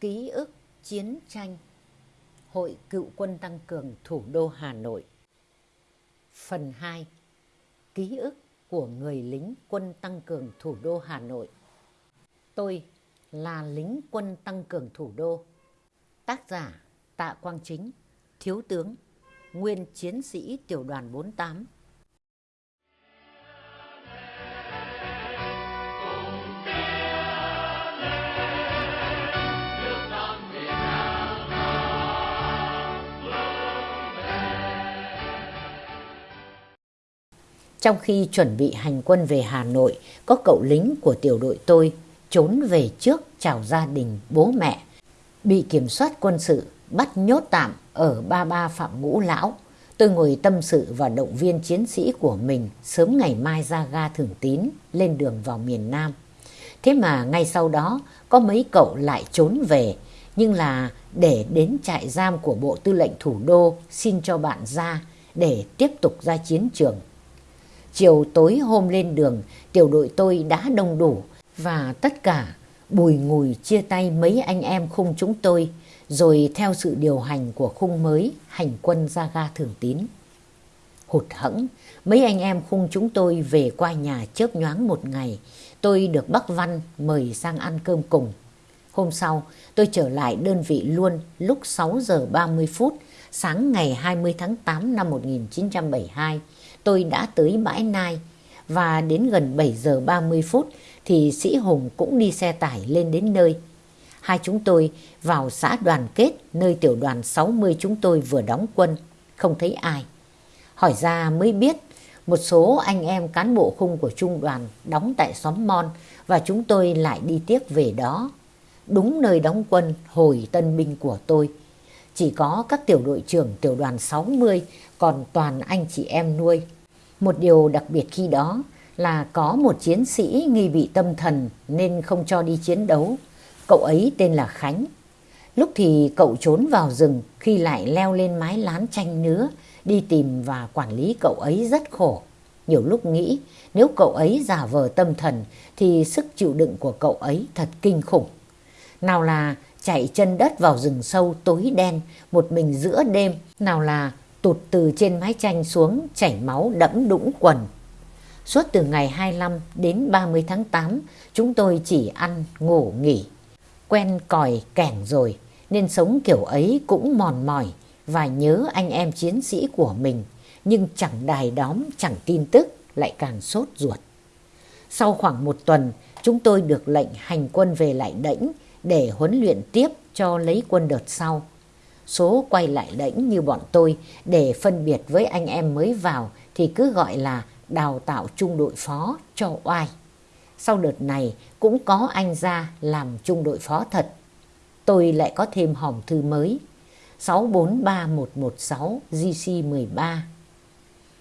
Ký ức chiến tranh. Hội Cựu quân Tăng cường Thủ đô Hà Nội. Phần 2 Ký ức của người lính quân tăng cường thủ đô Hà Nội. Tôi là lính quân tăng cường thủ đô. Tác giả Tạ Quang Chính, Thiếu tướng, Nguyên chiến sĩ tiểu đoàn 48 Trong khi chuẩn bị hành quân về Hà Nội, có cậu lính của tiểu đội tôi trốn về trước chào gia đình bố mẹ, bị kiểm soát quân sự bắt nhốt tạm ở ba ba Phạm Ngũ Lão. Tôi ngồi tâm sự và động viên chiến sĩ của mình sớm ngày mai ra ga Thường Tín lên đường vào miền Nam. Thế mà ngay sau đó có mấy cậu lại trốn về nhưng là để đến trại giam của Bộ Tư lệnh Thủ đô xin cho bạn ra để tiếp tục ra chiến trường. Chiều tối hôm lên đường, tiểu đội tôi đã đông đủ và tất cả bùi ngùi chia tay mấy anh em khung chúng tôi rồi theo sự điều hành của khung mới hành quân ra ga thường tín. Hụt hẫng, mấy anh em khung chúng tôi về qua nhà chớp nhoáng một ngày. Tôi được bác Văn mời sang ăn cơm cùng. Hôm sau, tôi trở lại đơn vị luôn lúc 6 giờ 30 phút sáng ngày 20 tháng 8 năm 1972 tôi đã tới bãi Nai và đến gần 7 giờ 30 phút thì Sĩ Hùng cũng đi xe tải lên đến nơi. Hai chúng tôi vào xã đoàn kết nơi tiểu đoàn 60 chúng tôi vừa đóng quân, không thấy ai. Hỏi ra mới biết một số anh em cán bộ khung của trung đoàn đóng tại xóm Mon và chúng tôi lại đi tiếp về đó. Đúng nơi đóng quân hồi tân binh của tôi. Chỉ có các tiểu đội trưởng tiểu đoàn 60 còn toàn anh chị em nuôi một điều đặc biệt khi đó là có một chiến sĩ nghi bị tâm thần nên không cho đi chiến đấu. Cậu ấy tên là Khánh. Lúc thì cậu trốn vào rừng khi lại leo lên mái lán chanh nứa đi tìm và quản lý cậu ấy rất khổ. Nhiều lúc nghĩ nếu cậu ấy giả vờ tâm thần thì sức chịu đựng của cậu ấy thật kinh khủng. Nào là chạy chân đất vào rừng sâu tối đen một mình giữa đêm, nào là tụt từ trên mái tranh xuống, chảy máu, đẫm đũng quần. Suốt từ ngày 25 đến 30 tháng 8 chúng tôi chỉ ăn, ngủ, nghỉ. Quen còi kẻng rồi, nên sống kiểu ấy cũng mòn mỏi và nhớ anh em chiến sĩ của mình nhưng chẳng đài đóm, chẳng tin tức, lại càng sốt ruột. Sau khoảng một tuần, chúng tôi được lệnh hành quân về lại đẫnh để huấn luyện tiếp cho lấy quân đợt sau số quay lại lãnh như bọn tôi để phân biệt với anh em mới vào thì cứ gọi là đào tạo trung đội phó cho oai. Sau đợt này cũng có anh ra làm trung đội phó thật. Tôi lại có thêm hòm thư mới 643116 GC13.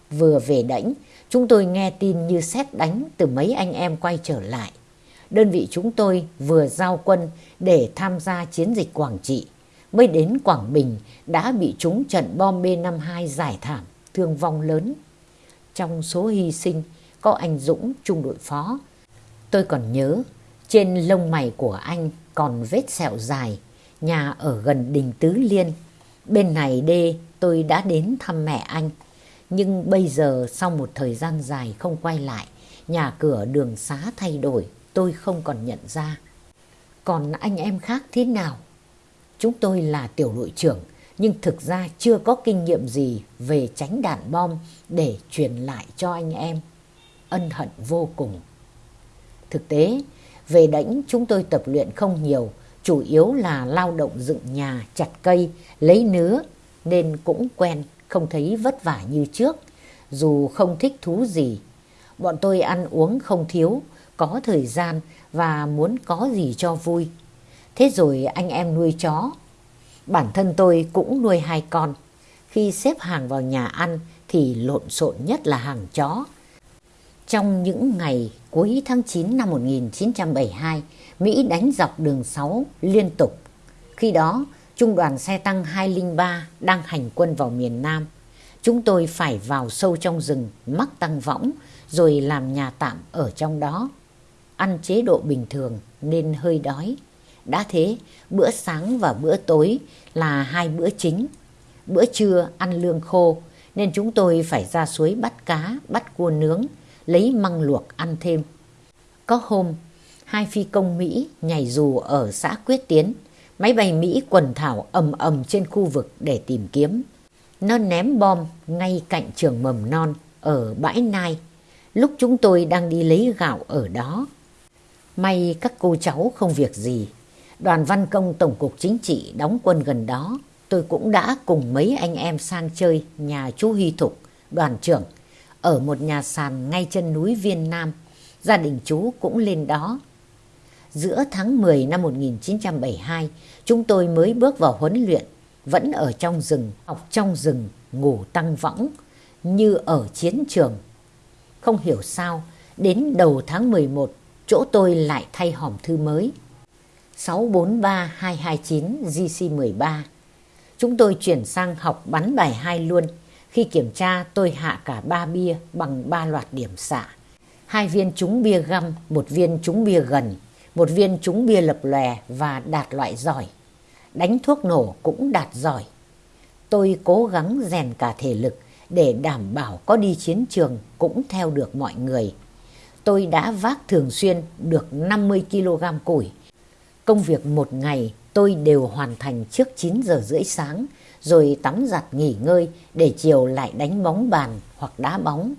Vừa về đảnh, chúng tôi nghe tin như xét đánh từ mấy anh em quay trở lại. Đơn vị chúng tôi vừa giao quân để tham gia chiến dịch Quảng Trị mới đến Quảng Bình đã bị trúng trận bom B-52 giải thảm, thương vong lớn. Trong số hy sinh có anh Dũng trung đội phó. Tôi còn nhớ trên lông mày của anh còn vết sẹo dài, nhà ở gần đình Tứ Liên. Bên này đê tôi đã đến thăm mẹ anh. Nhưng bây giờ sau một thời gian dài không quay lại, nhà cửa đường xá thay đổi, tôi không còn nhận ra. Còn anh em khác thế nào? Chúng tôi là tiểu đội trưởng nhưng thực ra chưa có kinh nghiệm gì về tránh đạn bom để truyền lại cho anh em. Ân hận vô cùng. Thực tế, về đánh chúng tôi tập luyện không nhiều, chủ yếu là lao động dựng nhà, chặt cây, lấy nứa nên cũng quen, không thấy vất vả như trước, dù không thích thú gì. Bọn tôi ăn uống không thiếu, có thời gian và muốn có gì cho vui. Thế rồi anh em nuôi chó. Bản thân tôi cũng nuôi hai con. Khi xếp hàng vào nhà ăn thì lộn xộn nhất là hàng chó. Trong những ngày cuối tháng 9 năm 1972, Mỹ đánh dọc đường 6 liên tục. Khi đó, Trung đoàn xe tăng 203 đang hành quân vào miền Nam. Chúng tôi phải vào sâu trong rừng, mắc tăng võng, rồi làm nhà tạm ở trong đó. Ăn chế độ bình thường nên hơi đói đã thế, bữa sáng và bữa tối là hai bữa chính. Bữa trưa ăn lương khô, nên chúng tôi phải ra suối bắt cá, bắt cua nướng, lấy măng luộc ăn thêm. Có hôm, hai phi công Mỹ nhảy dù ở xã Quyết Tiến, máy bay Mỹ quần thảo ầm ầm trên khu vực để tìm kiếm. Nó ném bom ngay cạnh trường mầm non ở bãi Nai, lúc chúng tôi đang đi lấy gạo ở đó. May các cô cháu không việc gì. Đoàn văn công Tổng cục Chính trị đóng quân gần đó. Tôi cũng đã cùng mấy anh em sang chơi nhà chú Hy Thục, đoàn trưởng, ở một nhà sàn ngay chân núi Viên Nam. Gia đình chú cũng lên đó. Giữa tháng 10 năm 1972, chúng tôi mới bước vào huấn luyện, vẫn ở trong rừng, học trong rừng, ngủ tăng võng, như ở chiến trường. Không hiểu sao, đến đầu tháng 11 chỗ tôi lại thay hòm thư mới. 643229 GC13. Chúng tôi chuyển sang học bắn bài hai luôn. Khi kiểm tra tôi hạ cả ba bia bằng ba loạt điểm xạ. Hai viên trúng bia găm, một viên trúng bia gần, một viên trúng bia lập lòe và đạt loại giỏi. Đánh thuốc nổ cũng đạt giỏi. Tôi cố gắng rèn cả thể lực để đảm bảo có đi chiến trường cũng theo được mọi người tôi đã vác thường xuyên được 50 kg củi. Công việc một ngày tôi đều hoàn thành trước 9 giờ rưỡi sáng, rồi tắm giặt nghỉ ngơi để chiều lại đánh bóng bàn hoặc đá bóng.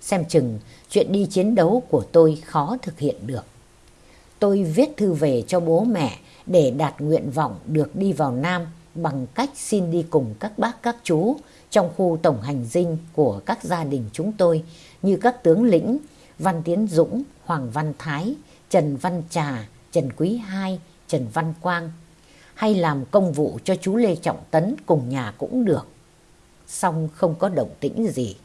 Xem chừng chuyện đi chiến đấu của tôi khó thực hiện được. Tôi viết thư về cho bố mẹ để đạt nguyện vọng được đi vào Nam bằng cách xin đi cùng các bác các chú trong khu tổng hành dinh của các gia đình chúng tôi như các tướng lĩnh, Văn Tiến Dũng, Hoàng Văn Thái, Trần Văn Trà, Trần Quý Hai, Trần Văn Quang hay làm công vụ cho chú Lê Trọng Tấn cùng nhà cũng được. Xong không có động tĩnh gì.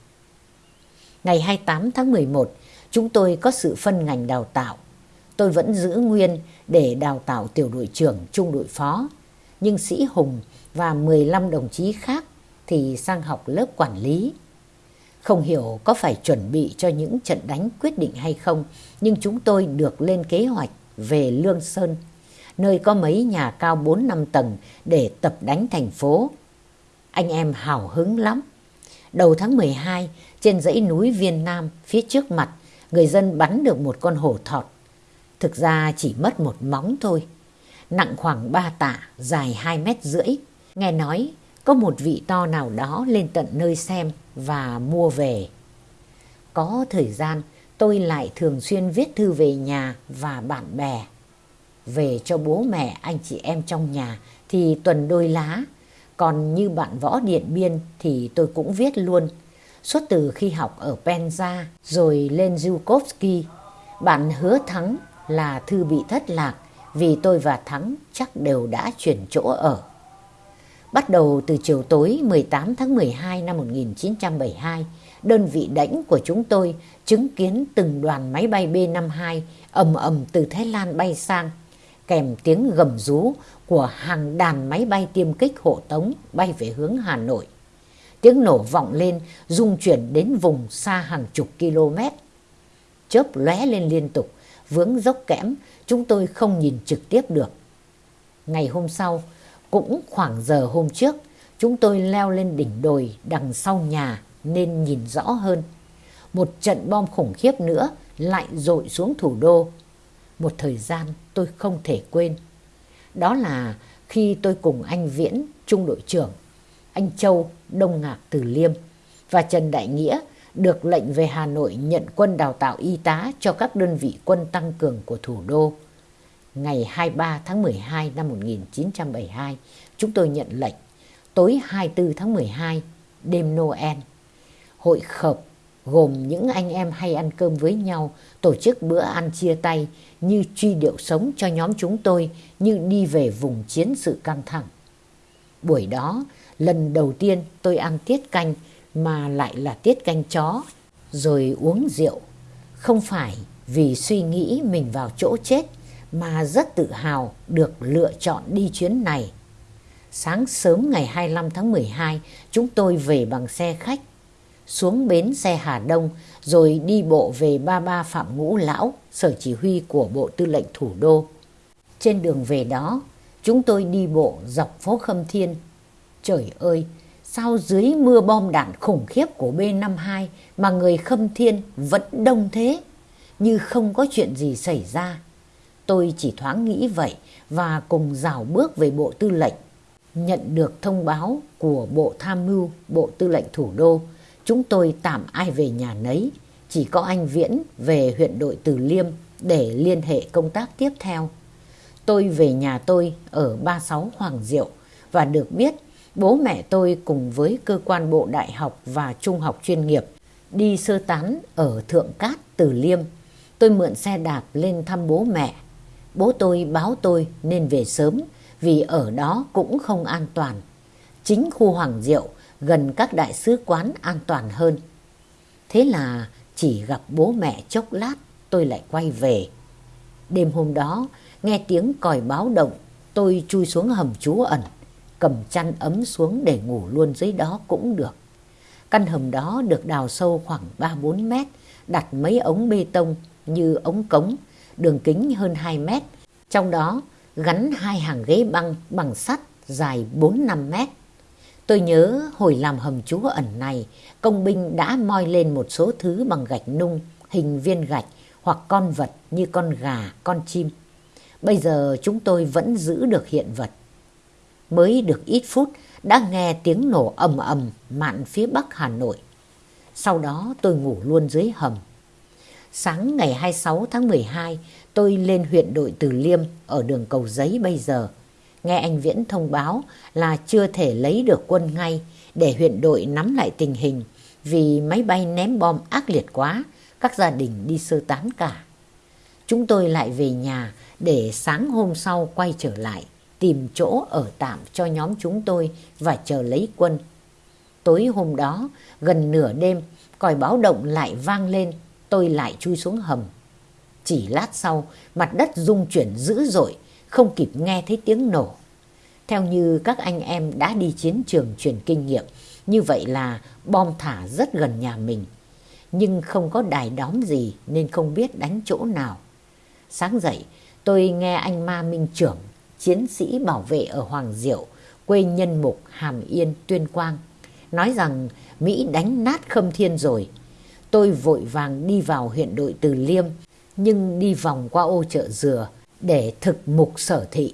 Ngày 28 tháng 11, chúng tôi có sự phân ngành đào tạo. Tôi vẫn giữ nguyên để đào tạo tiểu đội trưởng, trung đội phó. Nhưng Sĩ Hùng và 15 đồng chí khác thì sang học lớp quản lý. Không hiểu có phải chuẩn bị cho những trận đánh quyết định hay không, nhưng chúng tôi được lên kế hoạch về Lương Sơn, nơi có mấy nhà cao 4 năm tầng để tập đánh thành phố. Anh em hào hứng lắm. Đầu tháng 12, trên dãy núi Viên Nam, phía trước mặt, người dân bắn được một con hổ thọt. Thực ra chỉ mất một móng thôi. Nặng khoảng 3 tạ, dài 2 mét rưỡi. Nghe nói có một vị to nào đó lên tận nơi xem và mua về. Có thời gian tôi lại thường xuyên viết thư về nhà và bạn bè. Về cho bố mẹ anh chị em trong nhà thì tuần đôi lá. Còn như bạn võ Điện Biên thì tôi cũng viết luôn. Suốt từ khi học ở Penza rồi lên Zhukovsky, bạn hứa Thắng là thư bị thất lạc vì tôi và Thắng chắc đều đã chuyển chỗ ở. Bắt đầu từ chiều tối 18 tháng 12 năm 1972, đơn vị đánh của chúng tôi chứng kiến từng đoàn máy bay B-52 ầm ầm từ Thái Lan bay sang, kèm tiếng gầm rú của hàng đàn máy bay tiêm kích hộ tống bay về hướng Hà Nội. Tiếng nổ vọng lên, rung chuyển đến vùng xa hàng chục km. Chớp lóe lên liên tục, vướng dốc kẽm, chúng tôi không nhìn trực tiếp được. Ngày hôm sau, cũng khoảng giờ hôm trước, chúng tôi leo lên đỉnh đồi đằng sau nhà nên nhìn rõ hơn. Một trận bom khủng khiếp nữa lại dội xuống thủ đô. Một thời gian tôi không thể quên. Đó là khi tôi cùng anh Viễn, trung đội trưởng, anh Châu, Đông Ngạc Từ Liêm và Trần Đại Nghĩa được lệnh về Hà Nội nhận quân đào tạo y tá cho các đơn vị quân tăng cường của thủ đô ngày 23 tháng 12 năm 1972, chúng tôi nhận lệnh tối 24 tháng 12, đêm Noel. Hội khợp gồm những anh em hay ăn cơm với nhau, tổ chức bữa ăn chia tay như truy điệu sống cho nhóm chúng tôi như đi về vùng chiến sự căng thẳng. Buổi đó, lần đầu tiên tôi ăn tiết canh mà lại là tiết canh chó, rồi uống rượu. Không phải vì suy nghĩ mình vào chỗ chết mà rất tự hào được lựa chọn đi chuyến này. Sáng sớm ngày 25 tháng 12, chúng tôi về bằng xe khách, xuống bến xe Hà Đông rồi đi bộ về ba ba Phạm Ngũ Lão, sở chỉ huy của Bộ Tư lệnh Thủ đô. Trên đường về đó, chúng tôi đi bộ dọc phố Khâm Thiên. Trời ơi, sao dưới mưa bom đạn khủng khiếp của B-52 mà người Khâm Thiên vẫn đông thế, như không có chuyện gì xảy ra. Tôi chỉ thoáng nghĩ vậy và cùng rào bước về Bộ Tư lệnh. Nhận được thông báo của Bộ Tham mưu, Bộ Tư lệnh Thủ đô, chúng tôi tạm ai về nhà nấy, chỉ có anh Viễn về huyện đội Từ Liêm để liên hệ công tác tiếp theo. Tôi về nhà tôi ở 36 Hoàng Diệu và được biết bố mẹ tôi cùng với cơ quan bộ đại học và trung học chuyên nghiệp đi sơ tán ở Thượng Cát, Từ Liêm. Tôi mượn xe đạp lên thăm bố mẹ. Bố tôi báo tôi nên về sớm vì ở đó cũng không an toàn. Chính khu Hoàng Diệu gần các đại sứ quán an toàn hơn. Thế là chỉ gặp bố mẹ chốc lát tôi lại quay về. Đêm hôm đó nghe tiếng còi báo động tôi chui xuống hầm trú ẩn cầm chăn ấm xuống để ngủ luôn dưới đó cũng được. Căn hầm đó được đào sâu khoảng 3-4 mét, đặt mấy ống bê tông như ống cống, đường kính hơn 2 mét. Trong đó gắn hai hàng ghế băng bằng sắt dài 4-5 mét. Tôi nhớ hồi làm hầm trú ẩn này, công binh đã moi lên một số thứ bằng gạch nung, hình viên gạch hoặc con vật như con gà, con chim. Bây giờ chúng tôi vẫn giữ được hiện vật. Mới được ít phút đã nghe tiếng nổ ầm ầm mạn phía bắc Hà Nội. Sau đó tôi ngủ luôn dưới hầm. Sáng ngày 26 tháng 12, tôi lên huyện đội Từ Liêm ở đường Cầu Giấy bây giờ. Nghe anh Viễn thông báo là chưa thể lấy được quân ngay để huyện đội nắm lại tình hình vì máy bay ném bom ác liệt quá, các gia đình đi sơ tán cả. Chúng tôi lại về nhà để sáng hôm sau quay trở lại, tìm chỗ ở tạm cho nhóm chúng tôi và chờ lấy quân. Tối hôm đó, gần nửa đêm, còi báo động lại vang lên, tôi lại chui xuống hầm. Chỉ lát sau, mặt đất rung chuyển dữ dội, không kịp nghe thấy tiếng nổ. Theo như các anh em đã đi chiến trường truyền kinh nghiệm, như vậy là bom thả rất gần nhà mình. Nhưng không có đài đóm gì nên không biết đánh chỗ nào. Sáng dậy, tôi nghe anh Ma Minh Trưởng, chiến sĩ bảo vệ ở Hoàng Diệu, quê nhân mục Hàm Yên, Tuyên Quang, nói rằng Mỹ đánh nát Khâm Thiên rồi. Tôi vội vàng đi vào huyện đội Từ Liêm, nhưng đi vòng qua ô chợ dừa để thực mục sở thị.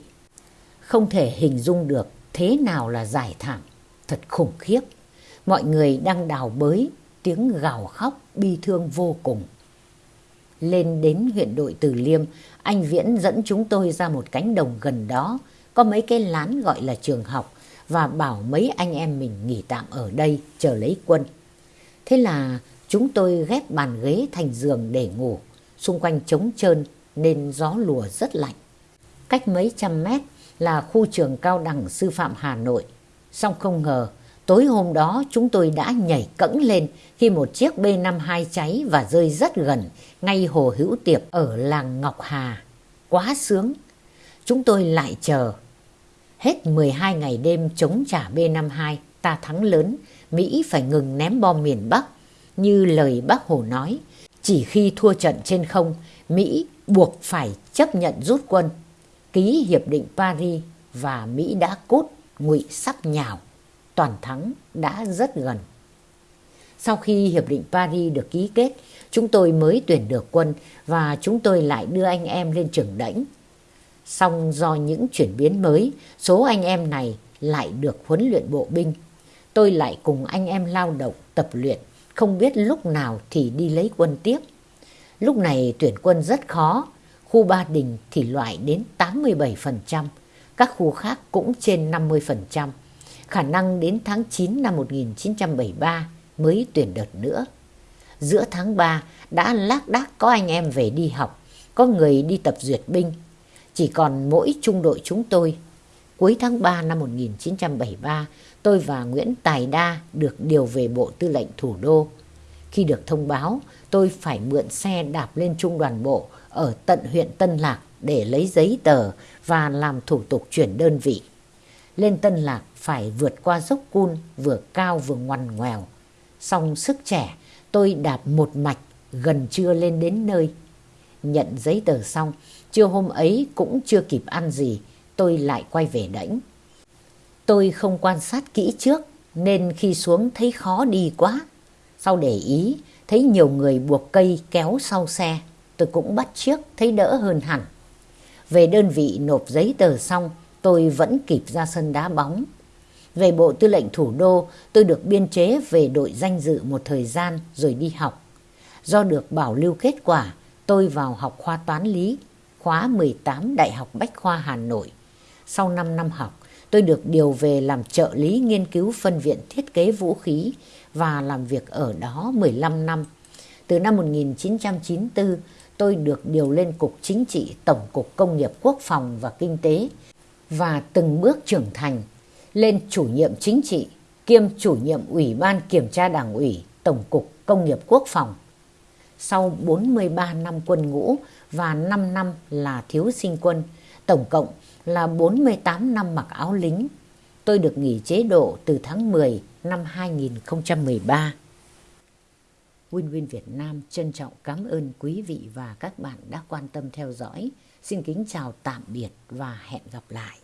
Không thể hình dung được thế nào là giải thảm, thật khủng khiếp. Mọi người đang đào bới, tiếng gào khóc bi thương vô cùng. Lên đến huyện đội Từ Liêm, anh Viễn dẫn chúng tôi ra một cánh đồng gần đó, có mấy cái lán gọi là trường học và bảo mấy anh em mình nghỉ tạm ở đây chờ lấy quân. Thế là chúng tôi ghép bàn ghế thành giường để ngủ, xung quanh trống trơn nên gió lùa rất lạnh. Cách mấy trăm mét là khu trường cao đẳng sư phạm Hà Nội. song không ngờ, tối hôm đó chúng tôi đã nhảy cẫng lên khi một chiếc B-52 cháy và rơi rất gần, ngay hồ hữu tiệp ở làng Ngọc Hà. Quá sướng! Chúng tôi lại chờ. Hết 12 ngày đêm chống trả B-52, ta thắng lớn, Mỹ phải ngừng ném bom miền Bắc. Như lời bác Hồ nói, chỉ khi thua trận trên không, Mỹ buộc phải chấp nhận rút quân ký hiệp định Paris và Mỹ đã cốt ngụy sắp nhào, toàn thắng đã rất gần. Sau khi hiệp định Paris được ký kết, chúng tôi mới tuyển được quân và chúng tôi lại đưa anh em lên trường đảnh. song do những chuyển biến mới, số anh em này lại được huấn luyện bộ binh. Tôi lại cùng anh em lao động, tập luyện, không biết lúc nào thì đi lấy quân tiếp. Lúc này tuyển quân rất khó khu Ba Đình thì loại đến 87%, các khu khác cũng trên 50%. Khả năng đến tháng 9 năm 1973 mới tuyển đợt nữa. Giữa tháng 3 đã lác đác có anh em về đi học, có người đi tập duyệt binh. Chỉ còn mỗi trung đội chúng tôi. Cuối tháng 3 năm 1973, tôi và Nguyễn Tài Đa được điều về Bộ Tư lệnh Thủ đô. Khi được thông báo, tôi phải mượn xe đạp lên trung đoàn bộ ở tận huyện Tân Lạc để lấy giấy tờ và làm thủ tục chuyển đơn vị. Lên Tân Lạc phải vượt qua dốc cun vừa cao vừa ngoằn ngoèo. Xong sức trẻ, tôi đạp một mạch gần trưa lên đến nơi. Nhận giấy tờ xong, Trưa hôm ấy cũng chưa kịp ăn gì, tôi lại quay về đảnh. Tôi không quan sát kỹ trước nên khi xuống thấy khó đi quá. Sau để ý, thấy nhiều người buộc cây kéo sau xe, tôi cũng bắt chiếc thấy đỡ hơn hẳn. Về đơn vị nộp giấy tờ xong, tôi vẫn kịp ra sân đá bóng. Về Bộ Tư lệnh Thủ đô, tôi được biên chế về đội danh dự một thời gian rồi đi học. Do được bảo lưu kết quả, tôi vào học khoa toán lý, khóa 18 Đại học Bách khoa Hà Nội. Sau 5 năm học, tôi được điều về làm trợ lý nghiên cứu phân viện thiết kế vũ khí và làm việc ở đó 15 năm. Từ năm 1994, tôi được điều lên Cục Chính trị Tổng cục Công nghiệp Quốc phòng và Kinh tế và từng bước trưởng thành lên chủ nhiệm chính trị kiêm chủ nhiệm Ủy ban Kiểm tra Đảng ủy Tổng cục Công nghiệp Quốc phòng. Sau 43 năm quân ngũ và 5 năm là thiếu sinh quân, tổng cộng là 48 năm mặc áo lính. Tôi được nghỉ chế độ từ tháng 10 năm 2013. Win Win Việt Nam trân trọng cảm ơn quý vị và các bạn đã quan tâm theo dõi. Xin kính chào tạm biệt và hẹn gặp lại.